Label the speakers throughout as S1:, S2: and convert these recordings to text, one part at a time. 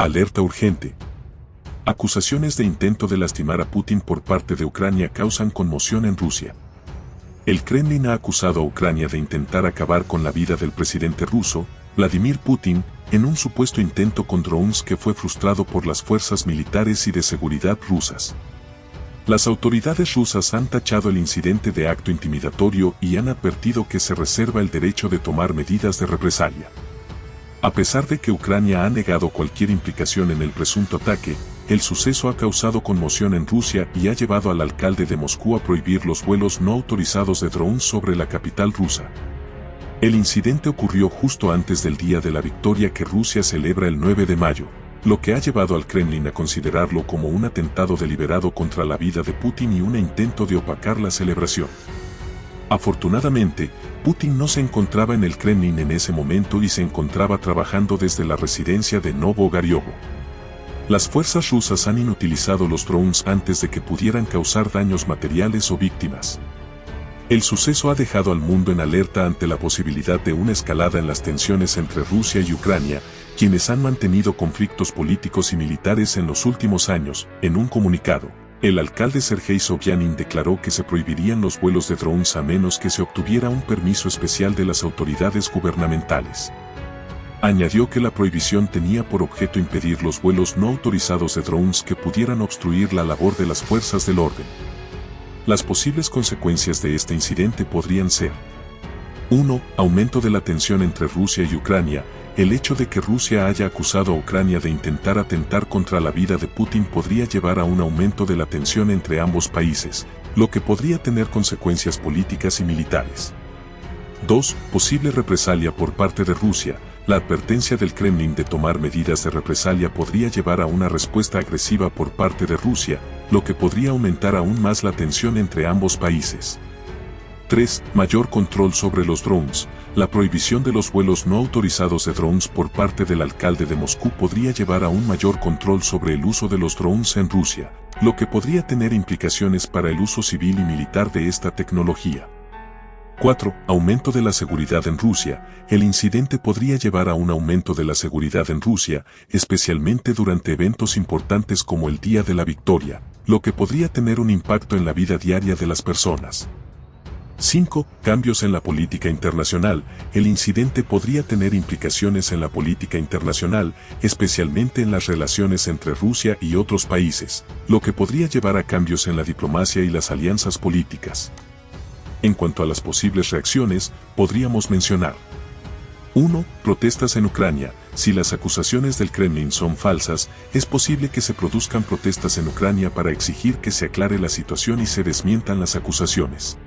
S1: Alerta urgente. Acusaciones de intento de lastimar a Putin por parte de Ucrania causan conmoción en Rusia. El Kremlin ha acusado a Ucrania de intentar acabar con la vida del presidente ruso, Vladimir Putin, en un supuesto intento con drones que fue frustrado por las fuerzas militares y de seguridad rusas. Las autoridades rusas han tachado el incidente de acto intimidatorio y han advertido que se reserva el derecho de tomar medidas de represalia. A pesar de que Ucrania ha negado cualquier implicación en el presunto ataque, el suceso ha causado conmoción en Rusia y ha llevado al alcalde de Moscú a prohibir los vuelos no autorizados de drones sobre la capital rusa. El incidente ocurrió justo antes del día de la victoria que Rusia celebra el 9 de mayo, lo que ha llevado al Kremlin a considerarlo como un atentado deliberado contra la vida de Putin y un intento de opacar la celebración. Afortunadamente, Putin no se encontraba en el Kremlin en ese momento y se encontraba trabajando desde la residencia de Novo Gariovo. Las fuerzas rusas han inutilizado los drones antes de que pudieran causar daños materiales o víctimas. El suceso ha dejado al mundo en alerta ante la posibilidad de una escalada en las tensiones entre Rusia y Ucrania, quienes han mantenido conflictos políticos y militares en los últimos años. En un comunicado, el alcalde Sergei Sobyanin declaró que se prohibirían los vuelos de drones a menos que se obtuviera un permiso especial de las autoridades gubernamentales. Añadió que la prohibición tenía por objeto impedir los vuelos no autorizados de drones que pudieran obstruir la labor de las fuerzas del orden. Las posibles consecuencias de este incidente podrían ser 1. Aumento de la tensión entre Rusia y Ucrania. El hecho de que Rusia haya acusado a Ucrania de intentar atentar contra la vida de Putin podría llevar a un aumento de la tensión entre ambos países, lo que podría tener consecuencias políticas y militares. 2. Posible represalia por parte de Rusia. La advertencia del Kremlin de tomar medidas de represalia podría llevar a una respuesta agresiva por parte de Rusia, lo que podría aumentar aún más la tensión entre ambos países. 3. Mayor control sobre los drones. La prohibición de los vuelos no autorizados de drones por parte del alcalde de Moscú podría llevar a un mayor control sobre el uso de los drones en Rusia, lo que podría tener implicaciones para el uso civil y militar de esta tecnología. 4. Aumento de la seguridad en Rusia. El incidente podría llevar a un aumento de la seguridad en Rusia, especialmente durante eventos importantes como el Día de la Victoria, lo que podría tener un impacto en la vida diaria de las personas. 5. Cambios en la política internacional. El incidente podría tener implicaciones en la política internacional, especialmente en las relaciones entre Rusia y otros países, lo que podría llevar a cambios en la diplomacia y las alianzas políticas. En cuanto a las posibles reacciones, podríamos mencionar 1. Protestas en Ucrania. Si las acusaciones del Kremlin son falsas, es posible que se produzcan protestas en Ucrania para exigir que se aclare la situación y se desmientan las acusaciones.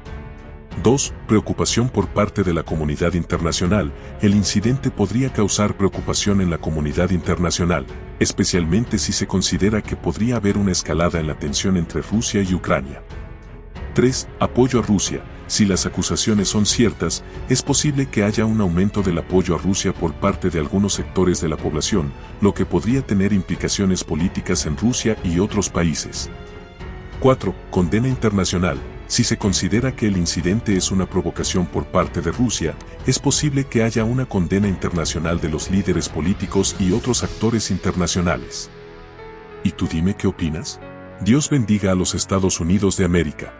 S1: 2. Preocupación por parte de la comunidad internacional. El incidente podría causar preocupación en la comunidad internacional, especialmente si se considera que podría haber una escalada en la tensión entre Rusia y Ucrania. 3. Apoyo a Rusia. Si las acusaciones son ciertas, es posible que haya un aumento del apoyo a Rusia por parte de algunos sectores de la población, lo que podría tener implicaciones políticas en Rusia y otros países. 4. Condena internacional. Si se considera que el incidente es una provocación por parte de Rusia, es posible que haya una condena internacional de los líderes políticos y otros actores internacionales. ¿Y tú dime qué opinas? Dios bendiga a los Estados Unidos de América.